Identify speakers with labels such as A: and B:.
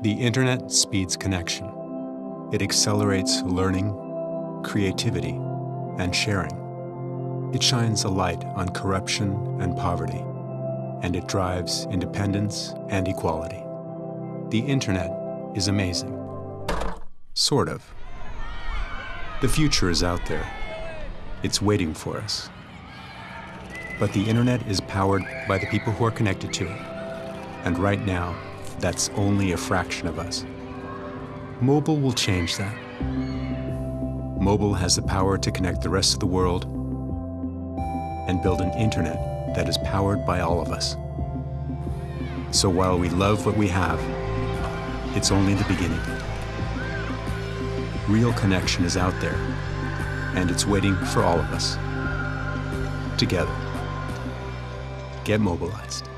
A: The internet speeds connection. It accelerates learning, creativity, and sharing. It shines a light on corruption and poverty, and it drives independence and equality. The internet is amazing. Sort of. The future is out there. It's waiting for us. But the internet is powered by the people who are connected to it. And right now, that's only a fraction of us. Mobile will change that. Mobile has the power to connect the rest of the world and build an internet that is powered by all of us. So while we love what we have, it's only the beginning. Real connection is out there, and it's waiting for all of us. Together. Get mobilized.